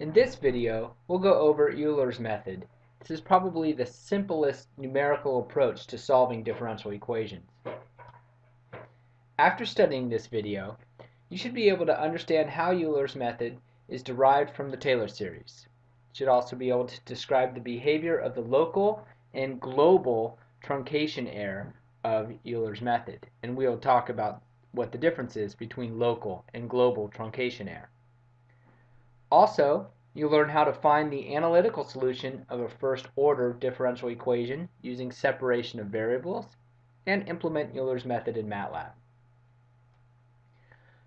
In this video, we'll go over Euler's method. This is probably the simplest numerical approach to solving differential equations. After studying this video, you should be able to understand how Euler's method is derived from the Taylor series. You should also be able to describe the behavior of the local and global truncation error of Euler's method. And we'll talk about what the difference is between local and global truncation error. Also, you'll learn how to find the analytical solution of a first order differential equation using separation of variables and implement Euler's method in MATLAB.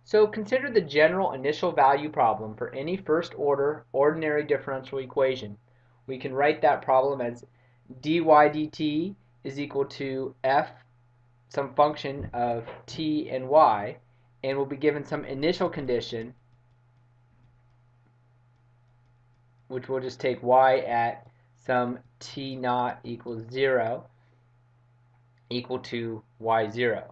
So consider the general initial value problem for any first order ordinary differential equation. We can write that problem as dy dt is equal to f some function of t and y and we'll be given some initial condition which we'll just take y at some t naught equals 0 equal to y0.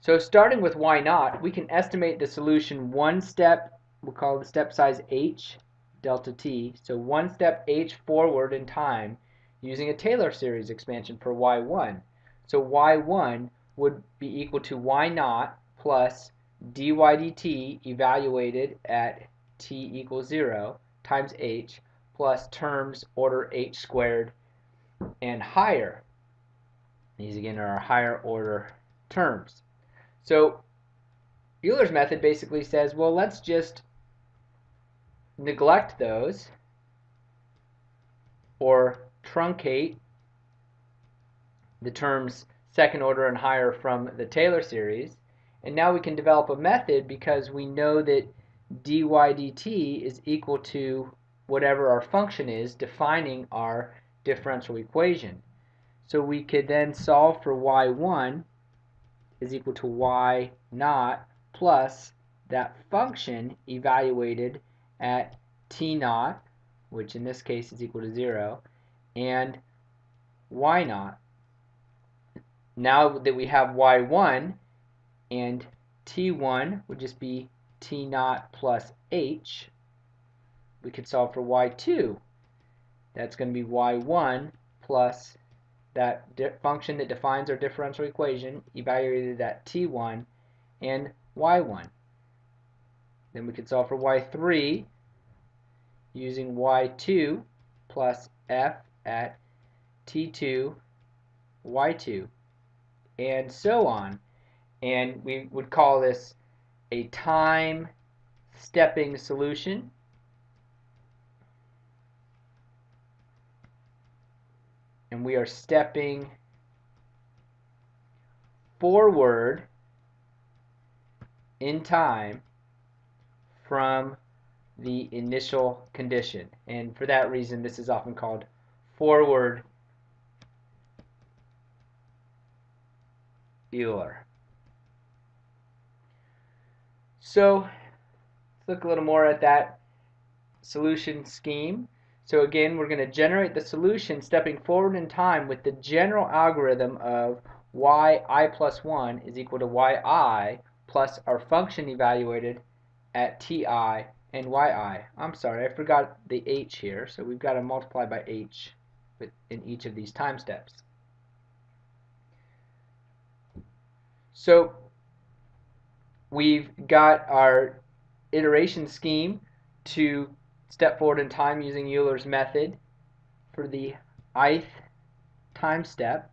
So starting with y naught, we can estimate the solution one step, we'll call the step size h, delta t, so one step h forward in time using a Taylor series expansion for y1. So y1 would be equal to y naught plus dy dt evaluated at t equals 0 times h plus terms order h squared and higher. These again are our higher order terms. So Euler's method basically says, well, let's just neglect those or truncate the terms second order and higher from the Taylor series. And now we can develop a method because we know that dy dt is equal to whatever our function is defining our differential equation. So we could then solve for y1 is equal to y naught plus that function evaluated at t naught, which in this case is equal to 0, and y naught. Now that we have y1 and t1 would just be t naught plus h, we could solve for y2. That's going to be y1 plus that function that defines our differential equation evaluated at t1 and y1. Then we could solve for y3 using y2 plus f at t2, y2, and so on. And we would call this a time stepping solution. And we are stepping forward in time from the initial condition. And for that reason, this is often called forward Euler. So let's look a little more at that solution scheme. So again, we're going to generate the solution stepping forward in time with the general algorithm of yi plus 1 is equal to yi plus our function evaluated at ti and yi. I'm sorry, I forgot the h here, so we've got to multiply by h in each of these time steps. So we've got our iteration scheme to step forward in time using Euler's method for the ith time step.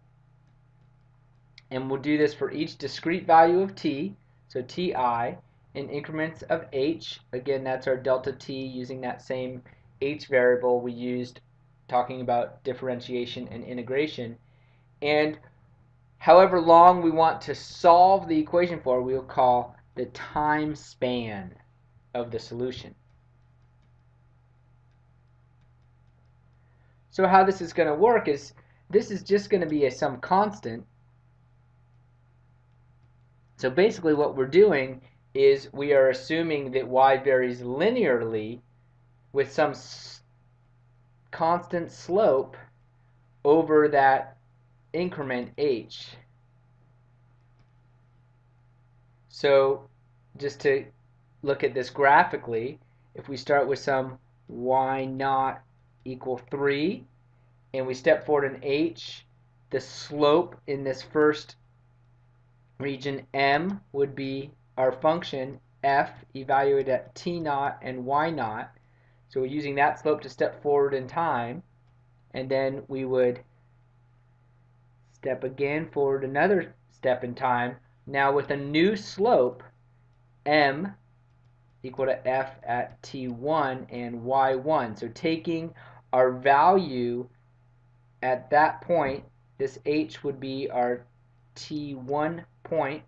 And we'll do this for each discrete value of t, so ti, in increments of h. Again, that's our delta t using that same h variable we used talking about differentiation and integration. And however long we want to solve the equation for, we'll call the time span of the solution. So how this is going to work is this is just going to be a some constant. So basically what we're doing is we are assuming that y varies linearly with some constant slope over that increment h. So just to look at this graphically, if we start with some y naught equal 3, and we step forward in h, the slope in this first region m would be our function f evaluated at t naught and y naught. So we're using that slope to step forward in time, and then we would step again forward another step in time, now with a new slope, m equal to f at t1 and y1. So taking our value at that point, this h would be our t1 point,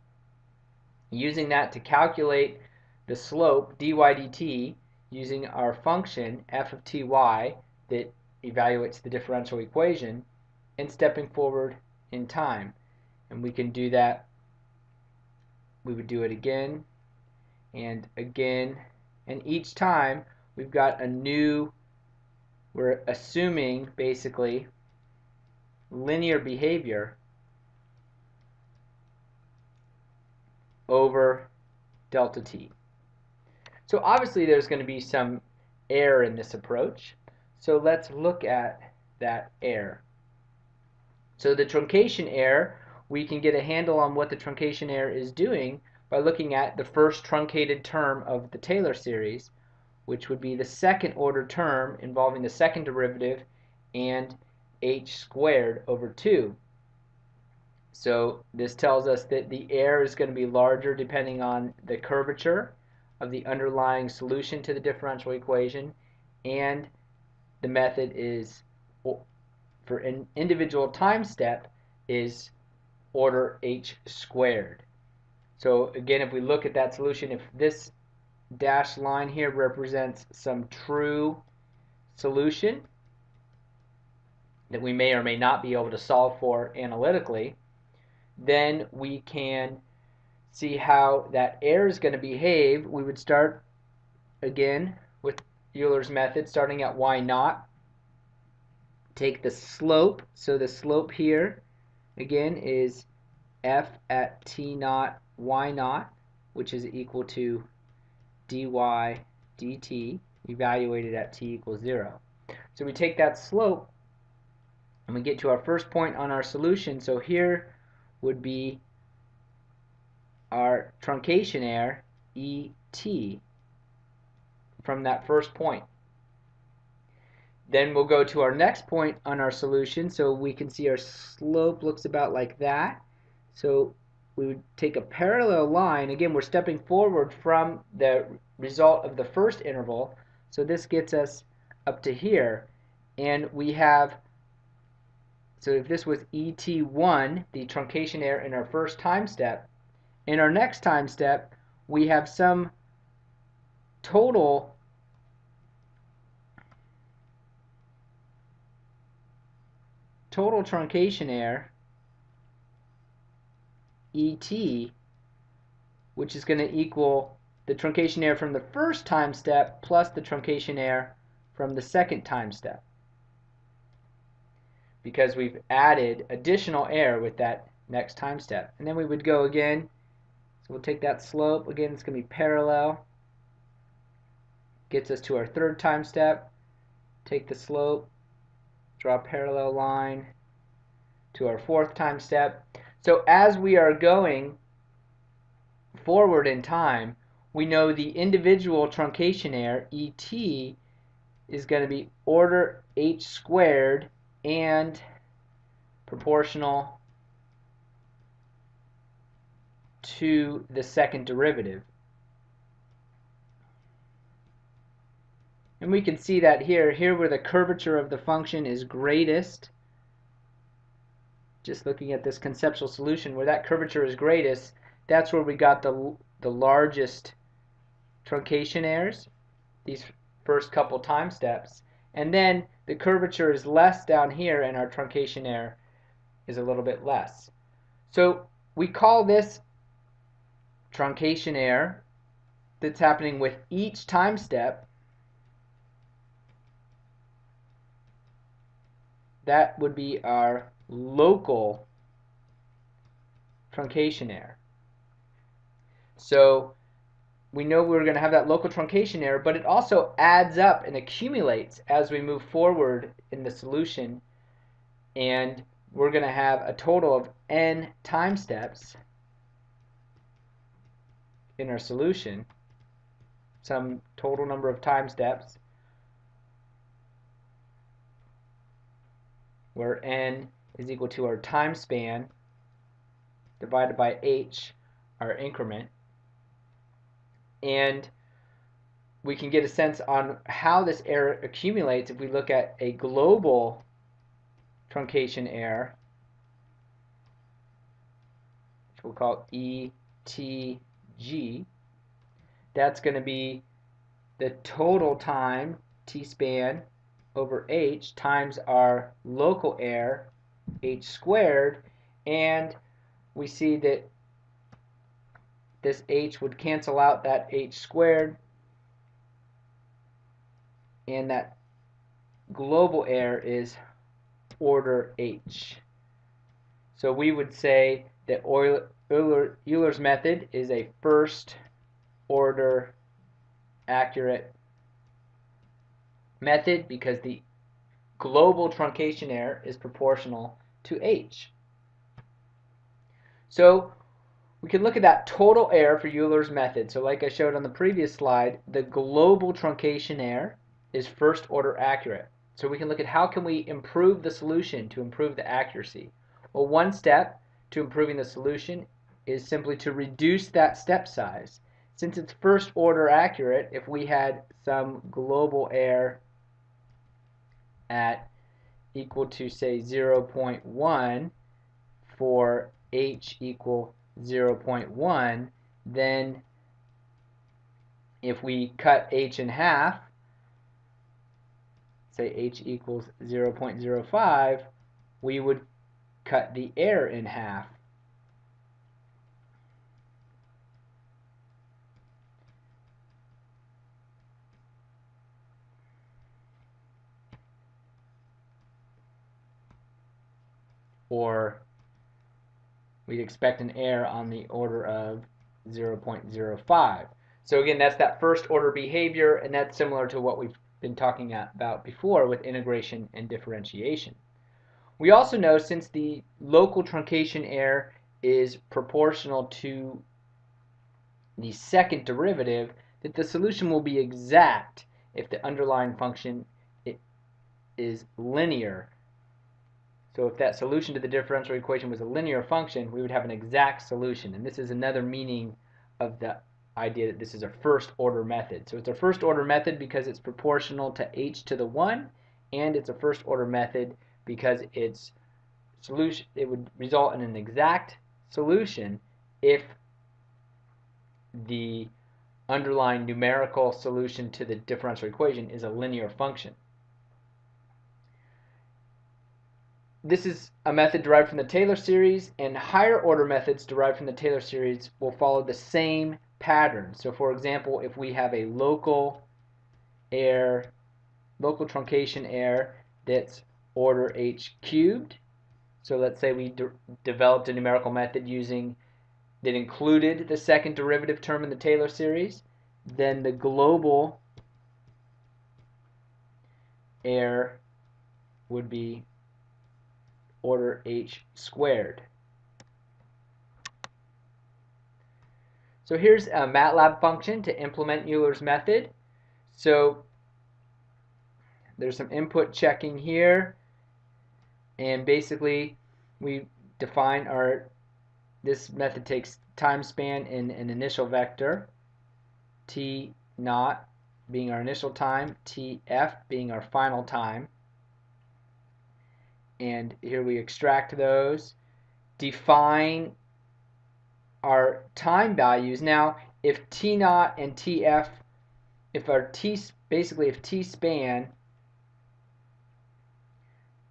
using that to calculate the slope dy dt using our function f of ty that evaluates the differential equation and stepping forward in time. And we can do that. We would do it again and again. And each time we've got a new, we're assuming basically linear behavior over delta t. So obviously there's going to be some error in this approach. So let's look at that error. So the truncation error, we can get a handle on what the truncation error is doing by looking at the first truncated term of the Taylor series, which would be the second order term involving the second derivative and h squared over 2. So this tells us that the error is going to be larger depending on the curvature of the underlying solution to the differential equation and the method is for an individual time step is order h squared. So again, if we look at that solution, if this dashed line here represents some true solution that we may or may not be able to solve for analytically, then we can see how that error is going to behave. We would start again with Euler's method starting at y naught take the slope. So the slope here, again, is f at t naught y naught, which is equal to dy dt, evaluated at t equals 0. So we take that slope, and we get to our first point on our solution. So here would be our truncation error, ET, from that first point. Then we'll go to our next point on our solution. So we can see our slope looks about like that. So we would take a parallel line. Again, we're stepping forward from the result of the first interval. So this gets us up to here. And we have, so if this was ET1, the truncation error in our first time step, in our next time step, we have some total total truncation error ET, which is going to equal the truncation error from the first time step plus the truncation error from the second time step. Because we've added additional error with that next time step. And then we would go again. So we'll take that slope. Again, it's going to be parallel. Gets us to our third time step. Take the slope draw a parallel line to our fourth time step. So as we are going forward in time, we know the individual truncation error, ET, is going to be order h squared and proportional to the second derivative. And we can see that here, here where the curvature of the function is greatest, just looking at this conceptual solution, where that curvature is greatest, that's where we got the, the largest truncation errors, these first couple time steps. And then the curvature is less down here and our truncation error is a little bit less. So we call this truncation error that's happening with each time step that would be our local truncation error. So we know we're going to have that local truncation error, but it also adds up and accumulates as we move forward in the solution. And we're going to have a total of n time steps in our solution, some total number of time steps, where n is equal to our time span divided by h, our increment and we can get a sense on how this error accumulates if we look at a global truncation error, which we'll call ETG. That's going to be the total time, t-span, over h times our local error, h squared, and we see that this h would cancel out that h squared and that global error is order h. So we would say that Euler, Euler's method is a first order accurate method because the global truncation error is proportional to h. So we can look at that total error for Euler's method. So like I showed on the previous slide, the global truncation error is first order accurate. So we can look at how can we improve the solution to improve the accuracy. Well, one step to improving the solution is simply to reduce that step size. Since it's first order accurate, if we had some global error at equal to say 0.1 for h equal 0.1, then if we cut h in half, say h equals 0.05, we would cut the error in half. Or we'd expect an error on the order of 0.05. So again, that's that first order behavior, and that's similar to what we've been talking about before with integration and differentiation. We also know since the local truncation error is proportional to the second derivative, that the solution will be exact if the underlying function is linear so if that solution to the differential equation was a linear function, we would have an exact solution. And this is another meaning of the idea that this is a first order method. So it's a first order method because it's proportional to h to the 1 and it's a first order method because its solution it would result in an exact solution if the underlying numerical solution to the differential equation is a linear function. This is a method derived from the Taylor series, and higher order methods derived from the Taylor series will follow the same pattern. So for example, if we have a local error, local truncation error that's order h cubed, so let's say we de developed a numerical method using that included the second derivative term in the Taylor series, then the global error would be order h squared. So here's a MATLAB function to implement Euler's method. So there's some input checking here and basically we define our this method takes time span in an initial vector t naught being our initial time tf being our final time and here we extract those. Define our time values. Now if t naught and tf if our t basically if t span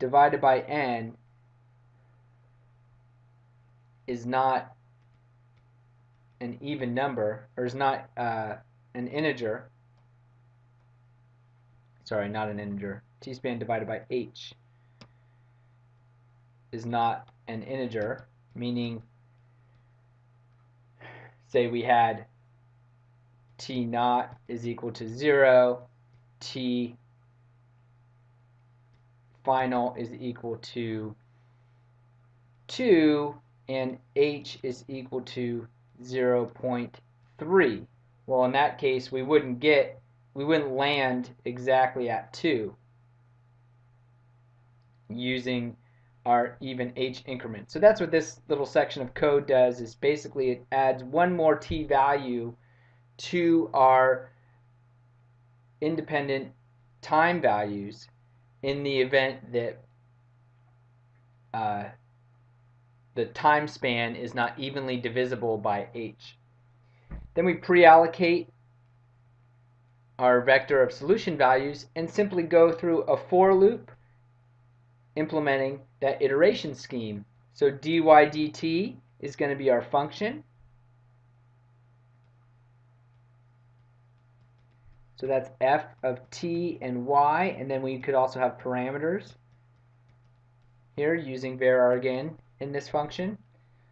divided by n is not an even number or is not uh, an integer. Sorry not an integer. T span divided by h is not an integer, meaning say we had t naught is equal to 0, t final is equal to 2, and h is equal to 0.3. Well, in that case, we wouldn't get, we wouldn't land exactly at 2 using our even h increment. So that's what this little section of code does is basically it adds one more t value to our independent time values in the event that uh, the time span is not evenly divisible by h. Then we pre-allocate our vector of solution values and simply go through a for loop implementing that iteration scheme. So dy dt is going to be our function. So that's f of t and y, and then we could also have parameters here using varargin in this function.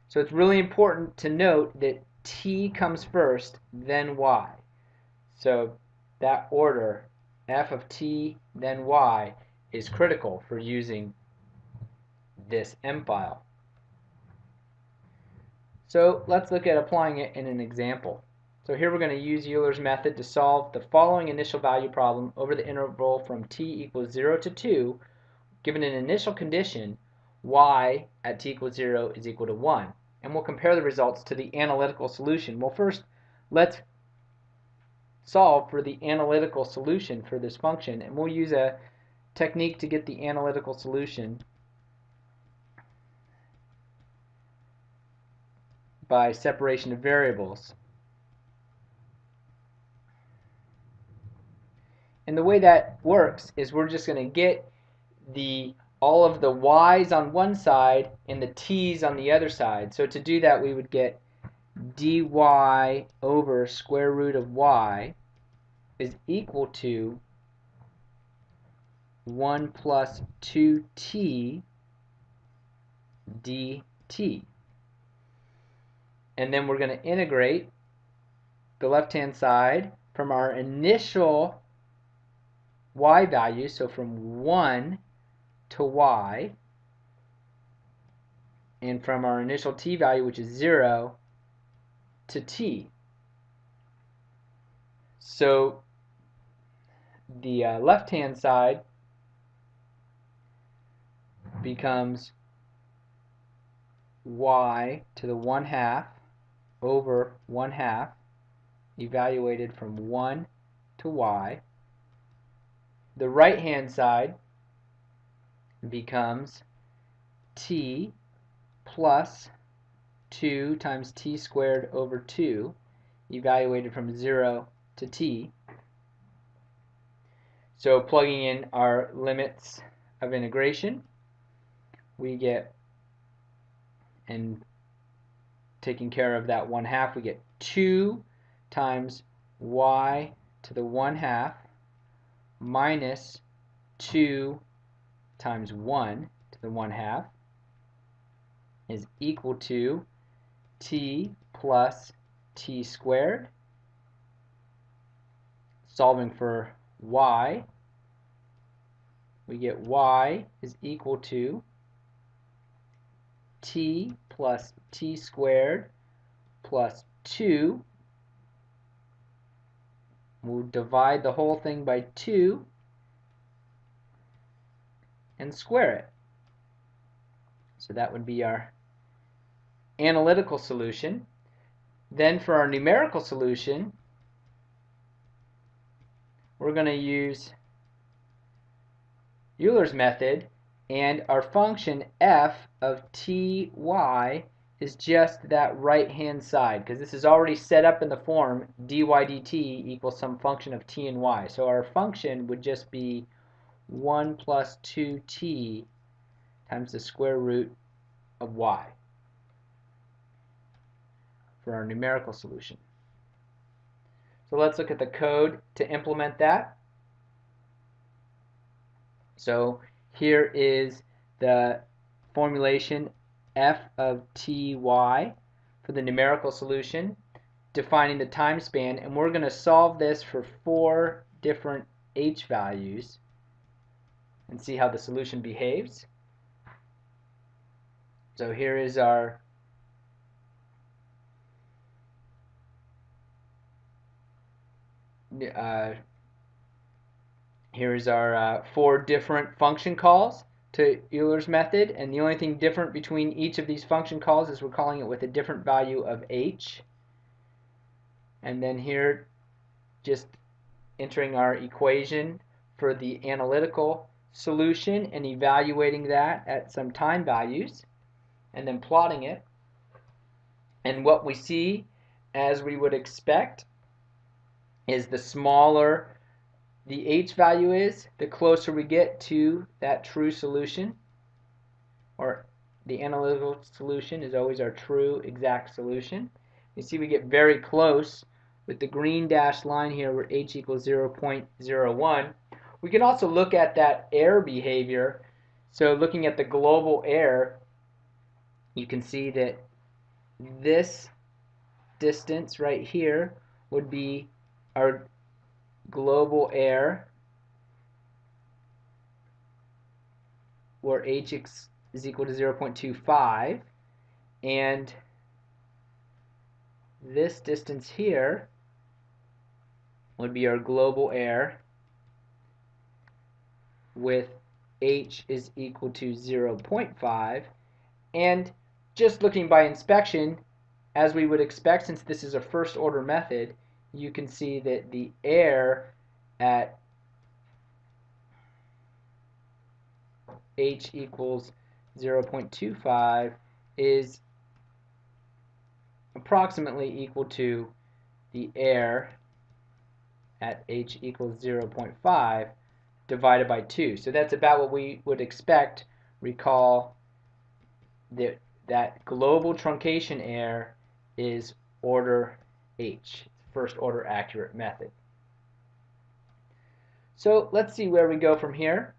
So it's really important to note that t comes first, then y. So that order, f of t, then y, is critical for using this M file. So let's look at applying it in an example. So here we're going to use Euler's method to solve the following initial value problem over the interval from t equals 0 to 2 given an initial condition y at t equals 0 is equal to 1. And we'll compare the results to the analytical solution. Well first let's solve for the analytical solution for this function and we'll use a technique to get the analytical solution by separation of variables. And the way that works is we're just going to get the all of the y's on one side and the t's on the other side. So to do that we would get dy over square root of y is equal to 1 plus 2t dt and then we're going to integrate the left hand side from our initial y value, so from 1 to y, and from our initial t value, which is 0, to t. So the uh, left hand side becomes y to the 1 half over 1 half evaluated from 1 to y. The right hand side becomes t plus 2 times t squared over 2 evaluated from 0 to t. So plugging in our limits of integration, we get, and taking care of that 1 half, we get 2 times y to the 1 half minus 2 times 1 to the 1 half is equal to t plus t squared. Solving for y, we get y is equal to t plus t squared plus 2. We'll divide the whole thing by 2 and square it. So that would be our analytical solution. Then for our numerical solution, we're going to use Euler's method and our function f of ty is just that right hand side because this is already set up in the form dy dt equals some function of t and y. So our function would just be 1 plus 2t times the square root of y for our numerical solution. So let's look at the code to implement that. So here is the formulation f of ty for the numerical solution. defining the time span and we're going to solve this for four different h values and see how the solution behaves. So here is our uh, here is our uh, four different function calls to Euler's method and the only thing different between each of these function calls is we're calling it with a different value of h. And then here just entering our equation for the analytical solution and evaluating that at some time values and then plotting it. And what we see as we would expect is the smaller the h value is, the closer we get to that true solution, or the analytical solution is always our true exact solution. You see we get very close with the green dashed line here where h equals 0.01. We can also look at that error behavior. So looking at the global error, you can see that this distance right here would be our global error where h is equal to 0.25 and this distance here would be our global error with h is equal to 0.5 and just looking by inspection as we would expect since this is a first order method you can see that the error at h equals 0.25 is approximately equal to the error at h equals 0.5 divided by 2. So that's about what we would expect. Recall that that global truncation error is order h first order accurate method. So let's see where we go from here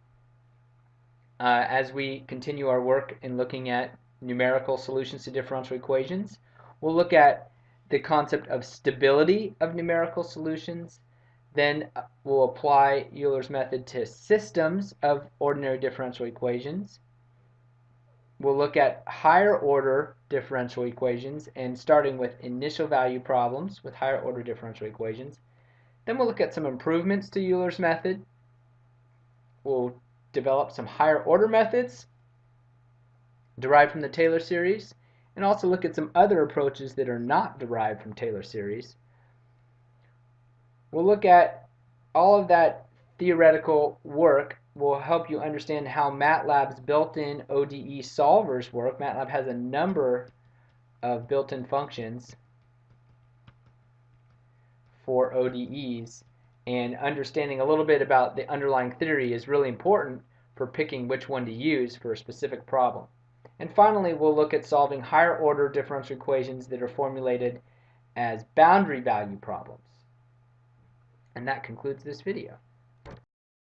uh, as we continue our work in looking at numerical solutions to differential equations. We'll look at the concept of stability of numerical solutions. Then uh, we'll apply Euler's method to systems of ordinary differential equations. We'll look at higher order differential equations and starting with initial value problems with higher order differential equations. Then we'll look at some improvements to Euler's method. We'll develop some higher order methods derived from the Taylor series and also look at some other approaches that are not derived from Taylor series. We'll look at all of that theoretical work will help you understand how MATLAB's built-in ODE solvers work. MATLAB has a number of built-in functions for ODEs and understanding a little bit about the underlying theory is really important for picking which one to use for a specific problem. And finally, we'll look at solving higher order differential equations that are formulated as boundary value problems. And that concludes this video.